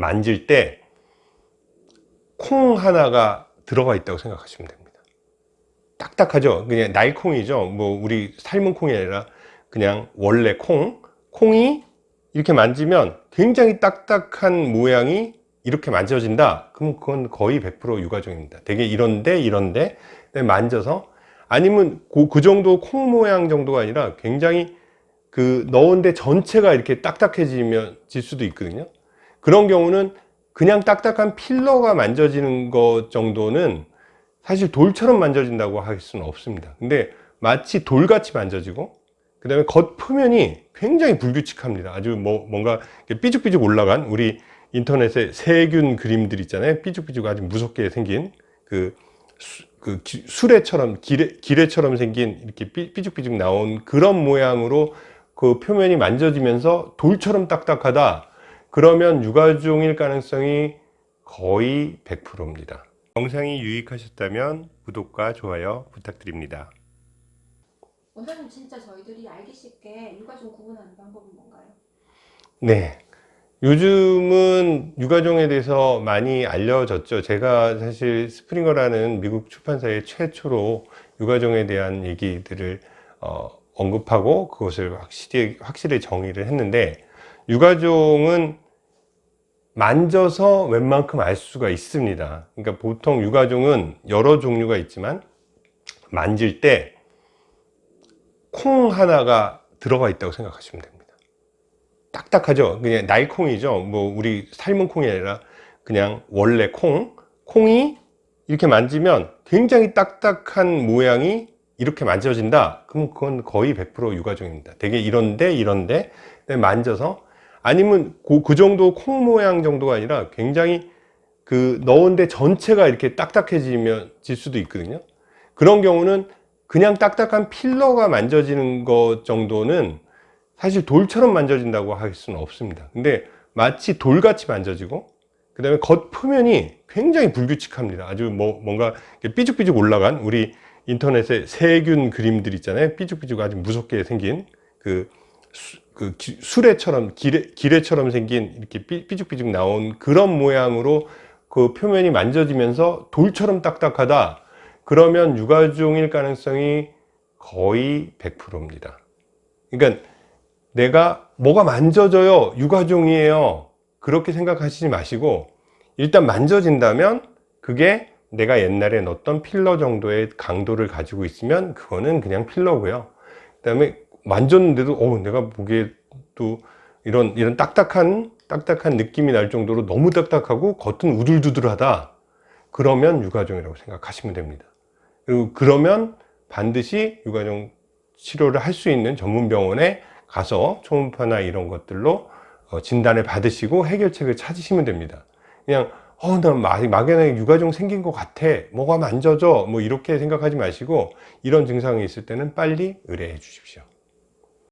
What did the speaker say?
만질 때 콩 하나가 들어가 있다고 생각하시면 됩니다. 딱딱하죠? 그냥 날콩이죠? 뭐 우리 삶은 콩이 아니라 그냥 원래 콩? 콩이 이렇게 만지면 굉장히 딱딱한 모양이 이렇게 만져진다? 그럼 그건 거의 100% 유가종입니다. 되게 이런데 이런데 만져서 아니면 그, 그 정도 콩 모양 정도가 아니라 굉장히 그 넣은 데 전체가 이렇게 딱딱해지면 질 수도 있거든요 그런 경우는 그냥 딱딱한 필러가 만져지는 것 정도는 사실 돌처럼 만져진다고 할 수는 없습니다. 근데 마치 돌같이 만져지고 그 다음에 겉 표면이 굉장히 불규칙합니다. 아주 뭐 뭔가 삐죽삐죽 올라간 우리 인터넷에 세균 그림들 있잖아요. 삐죽삐죽 아주 무섭게 생긴 그, 수, 그 기, 수레처럼 기레, 기레처럼 생긴 이렇게 삐, 삐죽삐죽 나온 그런 모양으로 그 표면이 만져지면서 돌처럼 딱딱하다 그러면 유가종일 가능성이 거의 100%입니다. 영상이 유익하셨다면 구독과 좋아요 부탁드립니다. 원장님 진짜 저희들이 알기 쉽게 유가종 구분하는 방법은 뭔가요? 네. 요즘은 유가종에 대해서 많이 알려졌죠. 제가 사실 스프링어라는 미국 출판사의 최초로 유가종에 대한 얘기들을 어, 언급하고 그것을 확실히, 확실히 정의를 했는데 유가종은 만져서 웬만큼 알 수가 있습니다. 그러니까 보통 유가종은 여러 종류가 있지만 만질 때 콩 하나가 들어가 있다고 생각하시면 됩니다. 딱딱하죠? 그냥 날콩이죠? 뭐 우리 삶은 콩이 아니라 그냥 원래 콩. 콩이 이렇게 만지면 굉장히 딱딱한 모양이 이렇게 만져진다. 그럼 그건 거의 100% 유가종입니다. 되게 이런데 이런데 만져서 아니면 그, 그 정도 콩 모양 정도가 아니라 굉장히 그 넣은데 전체가 이렇게 딱딱해지면 질 수도 있거든요. 그런 경우는 그냥 딱딱한 필러가 만져지는 것 정도는 사실 돌처럼 만져진다고 할 수는 없습니다. 근데 마치 돌같이 만져지고 그 다음에 겉 표면이 굉장히 불규칙합니다. 아주 뭐 뭔가 삐죽삐죽 올라간 우리 인터넷에 세균 그림들 있잖아요. 삐죽삐죽 아주 무섭게 생긴 그 그 수레처럼 기레, 기레처럼 생긴 이렇게 삐죽삐죽 나온 그런 모양으로 그 표면이 만져지면서 돌처럼 딱딱하다. 그러면 유가종일 가능성이 거의 100%입니다. 그러니까 내가 뭐가 만져져요? 유가종이에요. 그렇게 생각하시지 마시고 일단 만져진다면 그게 내가 옛날에 넣었던 필러 정도의 강도를 가지고 있으면 그거는 그냥 필러고요. 그 다음에 만졌는데도 어 내가 보기에 또 이런 이런 딱딱한 딱딱한 느낌이 날 정도로 너무 딱딱하고 겉은 우들두들하다. 그러면 유가종이라고 생각하시면 됩니다. 그리고 그러면 반드시 유가종 치료를 할 수 있는 전문 병원에 가서 초음파나 이런 것들로 어, 진단을 받으시고 해결책을 찾으시면 됩니다. 그냥 어나 막연하게 유가종 생긴 것 같아. 뭐가 만져져? 뭐 이렇게 생각하지 마시고 이런 증상이 있을 때는 빨리 의뢰해 주십시오